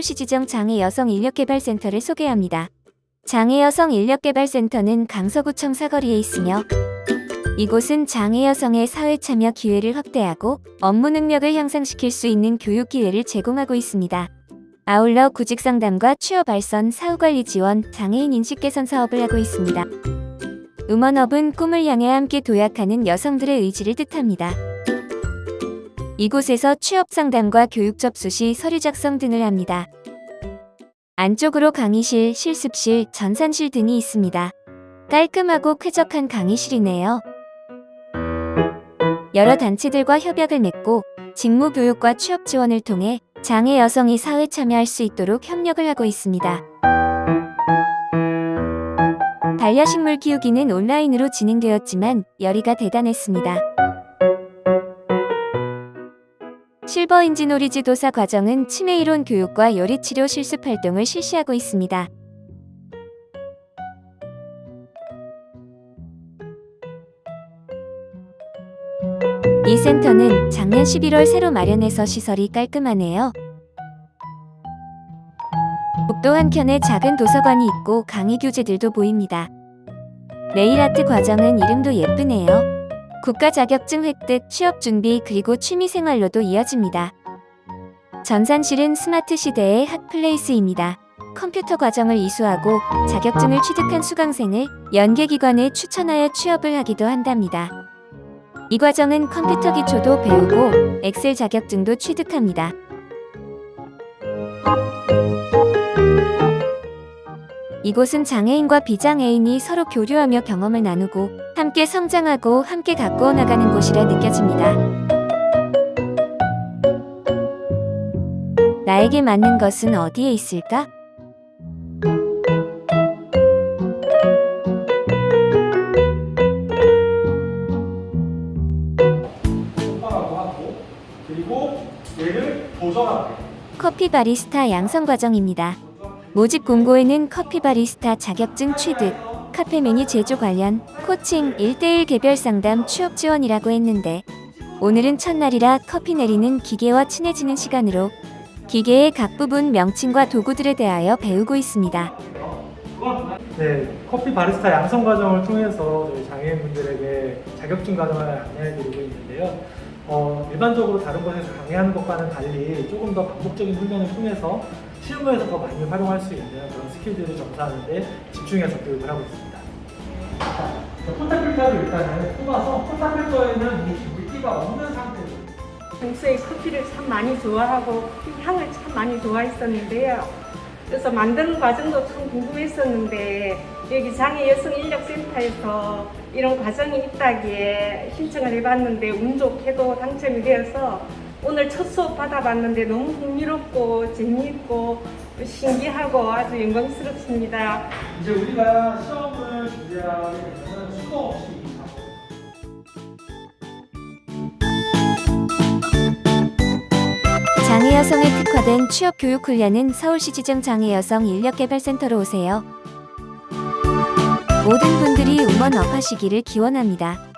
서울시 지정 장애여성 인력개발센터를 소개합니다. 장애여성 인력개발센터는 강서구청 사거리에 있으며 이곳은 장애여성의 사회참여 기회를 확대하고 업무 능력을 향상시킬 수 있는 교육 기회를 제공하고 있습니다. 아울러 구직상담과 취업 발선, 사후관리 지원, 장애인 인식 개선 사업을 하고 있습니다. 음원업은 꿈을 향해 함께 도약하는 여성들의 의지를 뜻합니다. 이곳에서 취업 상담과 교육 접수 시 서류 작성 등을 합니다. 안쪽으로 강의실, 실습실, 전산실 등이 있습니다. 깔끔하고 쾌적한 강의실이네요. 여러 단체들과 협약을 맺고 직무 교육과 취업 지원을 통해 장애 여성이 사회 참여할 수 있도록 협력을 하고 있습니다. 반려식물 키우기는 온라인으로 진행되었지만 열의가 대단했습니다. 실버 인진 오리지 도사 과정은 치매 이론 교육과 요리치료 실습 활동을 실시하고 있습니다. 이 센터는 작년 11월 새로 마련해서 시설이 깔끔하네요. 복도 한켠에 작은 도서관이 있고 강의 교재들도 보입니다. 네일 아트 과정은 이름도 예쁘네요. 국가 자격증 획득, 취업 준비 그리고 취미 생활로도 이어집니다. 전산실은 스마트 시대의 핫플레이스입니다. 컴퓨터 과정을 이수하고 자격증을 취득한 수강생을 연계기관에 추천하여 취업을 하기도 한답니다. 이 과정은 컴퓨터 기초도 배우고 엑셀 자격증도 취득합니다. 이곳은 장애인과 비장애인이 서로 교류하며 경험을 나누고 함께 성장하고 함께 가꾸어 나가는 곳이라 느껴집니다. 나에게 맞는 것은 어디에 있을까? 똑바라고 하고 그리고 얘를 도전하게 커피 바리스타 양성 과정입니다. 모집 공고에는 커피 바리스타 자격증 취득, 카페 메뉴 제조 관련, 코칭, 1대1 개별 상담 취업 지원이라고 했는데 오늘은 첫날이라 커피 내리는 기계와 친해지는 시간으로 기계의 각 부분 명칭과 도구들에 대하여 배우고 있습니다. 네, 커피 바리스타 양성 과정을 통해서 저희 장애인분들에게 자격증 과정을 안내해드리고 있는데요. 어, 일반적으로 다른 곳에서 강의하는 것과는 달리 조금 더 반복적인 훈련을 통해서 실무에서 더 많이 활용할 수 있는 그런 스킬들을 점수하는데 집중해서 교육을 하고 있습니다. 자, 콘타필터를 일단은 뽑아서 콘타필터에는 물기가 없는 상태로 평소에 커피를 참 많이 좋아하고 커피 향을 참 많이 좋아했었는데요. 그래서 만드는 과정도 참 궁금했었는데 여기 장애 여성 인력센터에서 이런 과정이 있다기에 신청을 해봤는데 운 좋게도 당첨이 되어서 오늘 첫 수업 받아봤는데 너무 흥미롭고 재미있고 신기하고 아주 영광스럽습니다. 이제 우리가 시험을 준비하게 되면 수도 없이 장애 여성에 특화된 취업 교육 훈련은 서울시 지정 장애 여성 인력 개발센터로 오세요. 모든 분들이 음원 업하시기를 기원합니다.